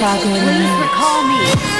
Chicago me.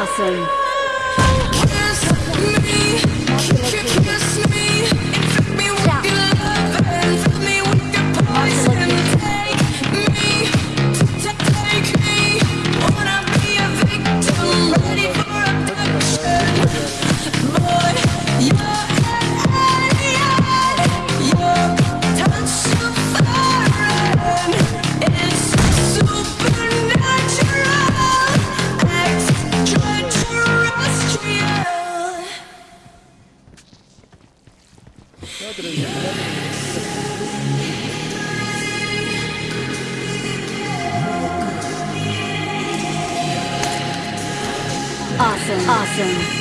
Awesome. Awesome. Awesome.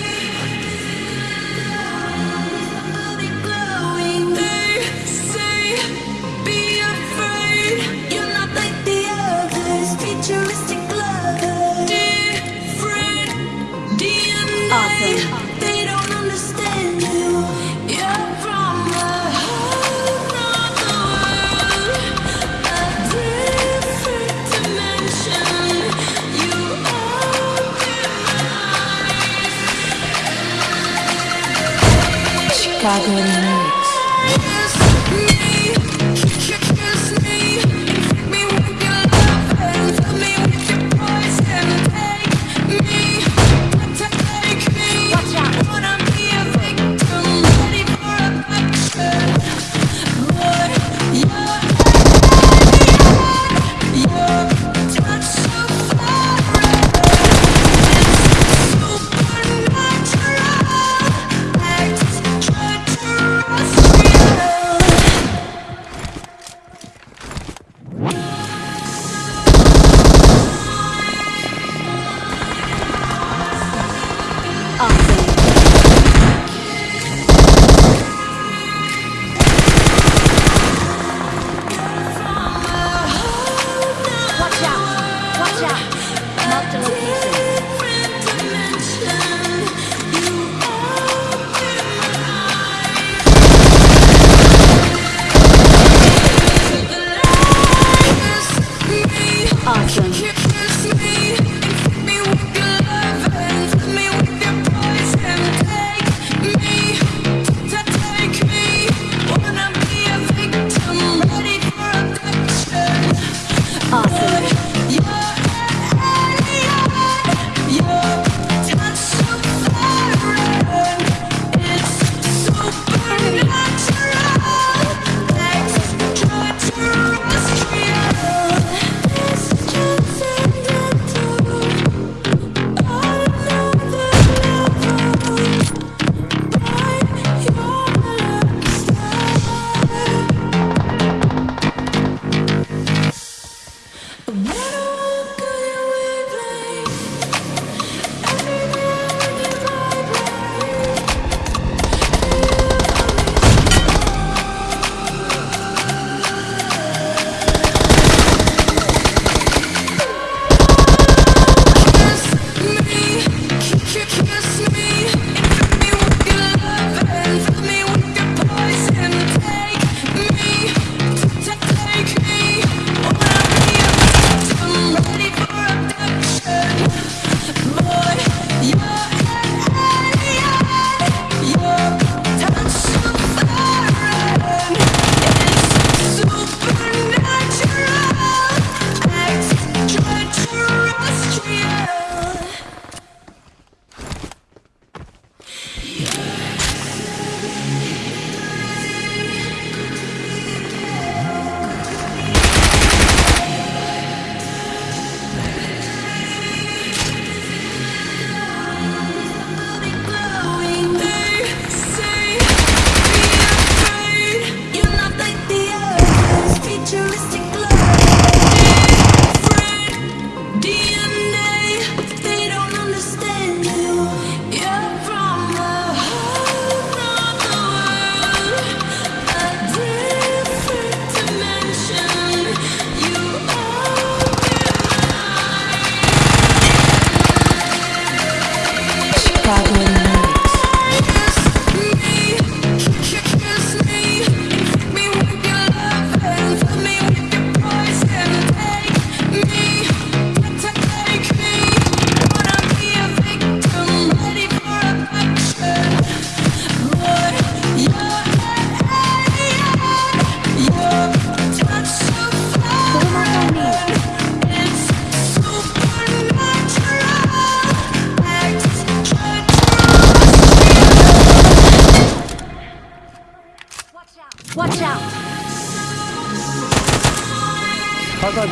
大哥你。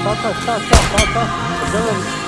Solta, solta, solta.